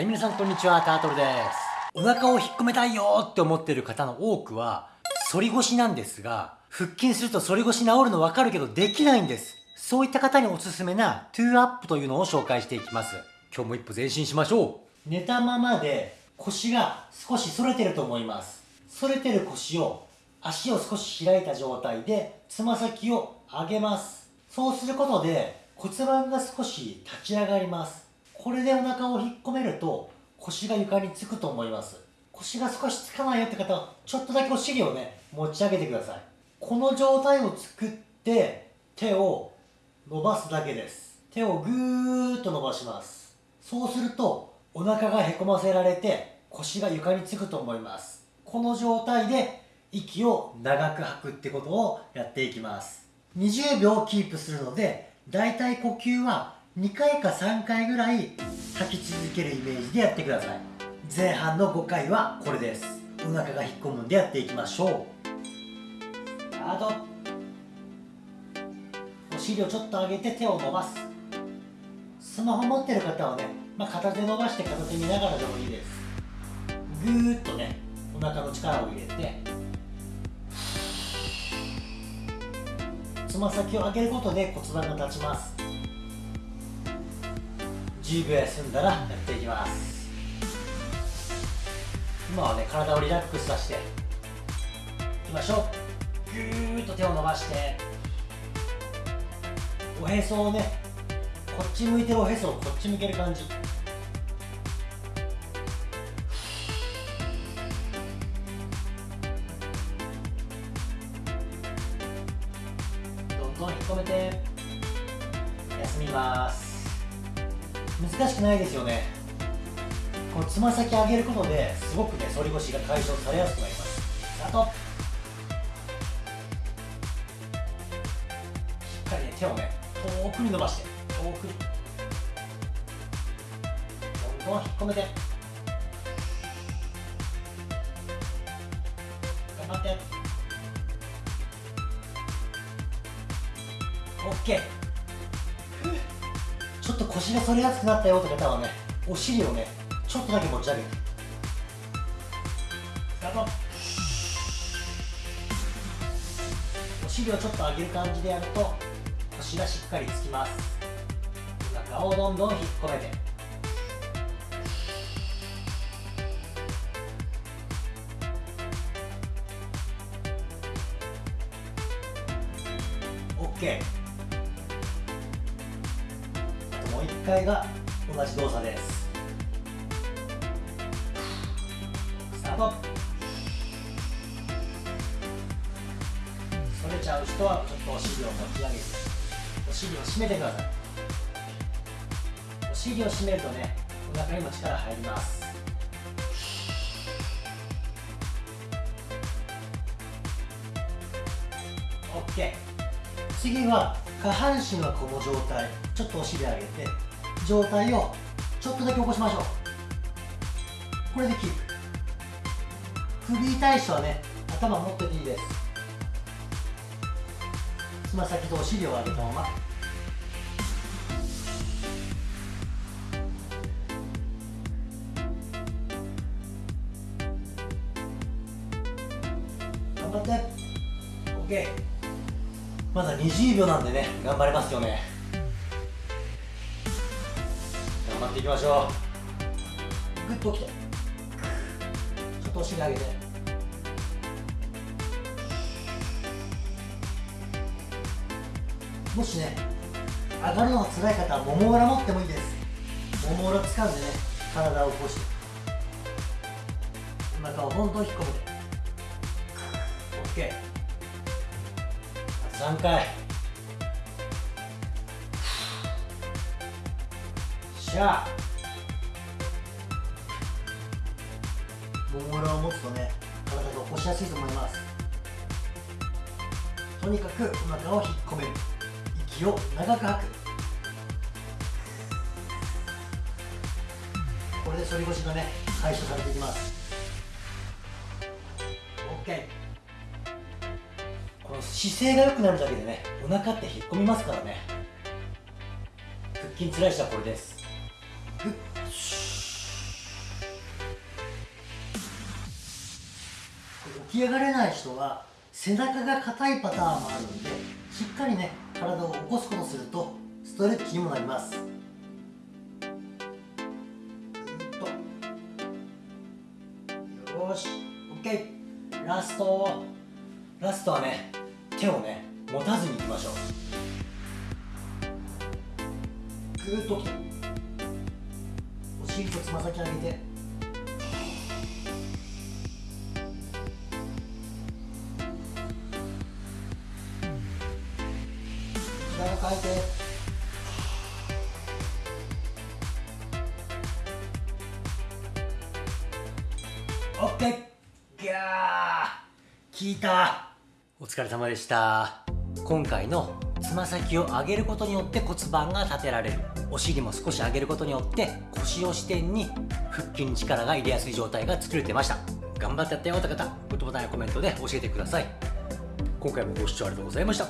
はい皆さんこんにちはタートルです。お腹を引っ込めたいよって思ってる方の多くは反り腰なんですが腹筋すると反り腰治るの分かるけどできないんです。そういった方におすすめな toe up というのを紹介していきます。今日も一歩前進しましょう。寝たままで腰が少し反れてると思います。反れてる腰を足を少し開いた状態でつま先を上げます。そうすることで骨盤が少し立ち上がります。これでお腹を引っ込めると腰が床につくと思います。腰が少しつかないよって方はちょっとだけお尻をね持ち上げてください。この状態を作って手を伸ばすだけです。手をぐーっと伸ばします。そうするとお腹がへこませられて腰が床につくと思います。この状態で息を長く吐くってことをやっていきます。20秒キープするのでだいたい呼吸は2回か3回ぐらい吐き続けるイメージでやってください。前半の5回はこれです。お腹が引っ込むんでやっていきましょう。スタートお尻をちょっと上げて手を伸ばす。スマホ持ってる方はね、まあ、片手伸ばして片手見ながらでもいいです。ぐーっとねお腹の力を入れてつま先を上げることで骨盤が立ちます。10秒休んだらやっていきます。今はね体をリラックスさせていきましょう。ぎゅーっと手を伸ばしておへそをねこっち向いてるおへそをこっち向ける感じ。どんどん引っ込めて休みます。難しくないですよね。このつま先上げることですごくね反り腰が解消されやすくなります。スタート。しっかりね手をね遠くに伸ばして遠くに。どんどん引っ込めて。頑張って。OK と腰が反りやすくなったよって方はねお尻をねちょっとだけ持ち上げて。スタート。お尻をちょっと上げる感じでやると腰がしっかりつきます。お腹をどんどん引っ込めて。オッケー回が同じ動作です。スタート。反れちゃう人はちょっとお尻を持ち上げてお尻を締めてください。お尻を締めるとねお腹にも力入ります。OK 次は下半身はこの状態ちょっとお尻上げて状態をちょっとだけ起こしましょう。これでキープ。首痛い人はね頭持ってていいです。つま先とお尻を上げたまま。頑張って。OK まだ20秒なんでね頑張れますよね。張っていきましょう。グッときて。ちょっとお尻上げて。もしね上がるのが辛い方はもも裏持ってもいいです。もも裏掴んでね体を起こして。お腹をどんどん引っ込めて OK 3回しゃあもも裏を持つとね体が起こしやすいと思います。とにかくお腹を引っ込める。息を長く吐く。これで反り腰がね解消されていきます。OK この姿勢が良くなるだけでねお腹って引っ込みますからね。腹筋つらい人はこれです。起き上がれない人は背中が硬いパターンもあるんでしっかりね体を起こすことするとストレッチにもなります。よし。OK ラスト。ラストはね手をね持たずにいきましょう。グーッときてお尻とつま先上げて。体を変えて。オッケー。ギャー。効いた。お疲れ様でした。今回のつま先を上げることによって骨盤が立てられる。お尻も少し上げることによって腰を支点に腹筋に力が入れやすい状態が作れてました。頑張ってやったよって方。グッドボタンやコメントで教えてください。今回もご視聴ありがとうございました。